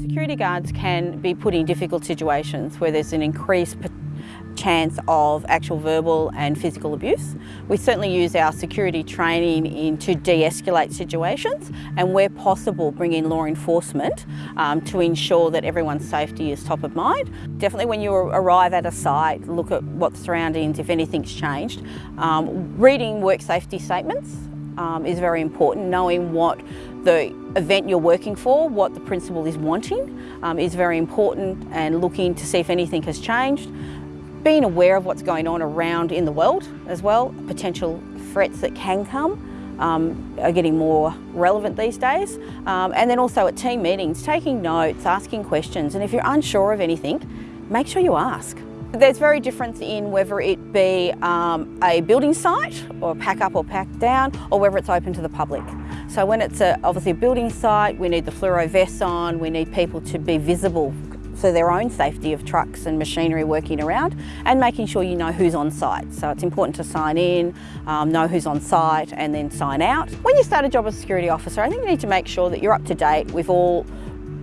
Security guards can be put in difficult situations where there's an increased chance of actual verbal and physical abuse. We certainly use our security training in to de-escalate situations and where possible bring in law enforcement um, to ensure that everyone's safety is top of mind. Definitely when you arrive at a site, look at what the surroundings, if anything's changed. Um, reading work safety statements um, is very important. Knowing what the event you're working for, what the principal is wanting um, is very important and looking to see if anything has changed being aware of what's going on around in the world as well, potential threats that can come um, are getting more relevant these days. Um, and then also at team meetings, taking notes, asking questions, and if you're unsure of anything, make sure you ask. There's very difference in whether it be um, a building site or pack up or pack down or whether it's open to the public. So when it's a, obviously a building site, we need the fluoro vests on, we need people to be visible for their own safety of trucks and machinery working around and making sure you know who's on site. So it's important to sign in, um, know who's on site and then sign out. When you start a job as a security officer, I think you need to make sure that you're up to date with all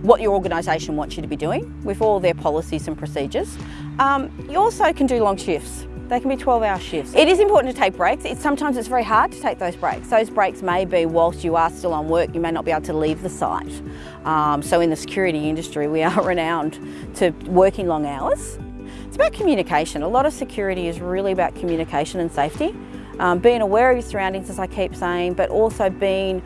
what your organisation wants you to be doing, with all their policies and procedures. Um, you also can do long shifts. They can be 12 hour shifts. It is important to take breaks. It's, sometimes it's very hard to take those breaks. Those breaks may be whilst you are still on work, you may not be able to leave the site. Um, so in the security industry, we are renowned to working long hours. It's about communication. A lot of security is really about communication and safety. Um, being aware of your surroundings, as I keep saying, but also being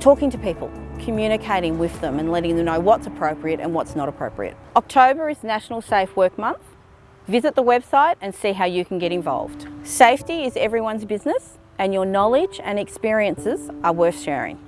talking to people, communicating with them and letting them know what's appropriate and what's not appropriate. October is National Safe Work Month. Visit the website and see how you can get involved. Safety is everyone's business and your knowledge and experiences are worth sharing.